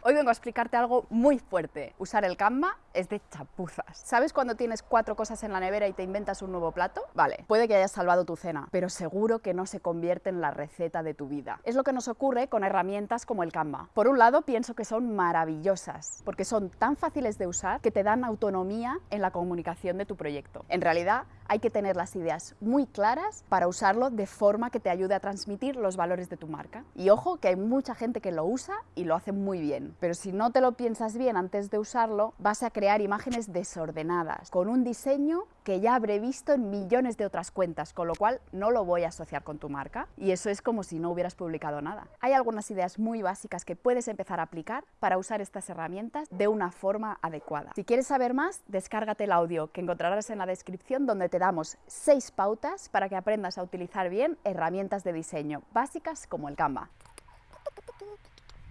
Hoy vengo a explicarte algo muy fuerte. Usar el Canva es de chapuzas. ¿Sabes cuando tienes cuatro cosas en la nevera y te inventas un nuevo plato? Vale, puede que hayas salvado tu cena, pero seguro que no se convierte en la receta de tu vida. Es lo que nos ocurre con herramientas como el Canva. Por un lado, pienso que son maravillosas, porque son tan fáciles de usar que te dan autonomía en la comunicación de tu proyecto. En realidad, hay que tener las ideas muy claras para usarlo de forma que te ayude a transmitir los valores de tu marca. Y ojo que hay mucha gente que lo usa y lo hace muy bien, pero si no te lo piensas bien antes de usarlo, vas a crear imágenes desordenadas, con un diseño que ya habré visto en millones de otras cuentas, con lo cual no lo voy a asociar con tu marca y eso es como si no hubieras publicado nada. Hay algunas ideas muy básicas que puedes empezar a aplicar para usar estas herramientas de una forma adecuada. Si quieres saber más, descárgate el audio que encontrarás en la descripción donde te damos seis pautas para que aprendas a utilizar bien herramientas de diseño básicas como el Canva.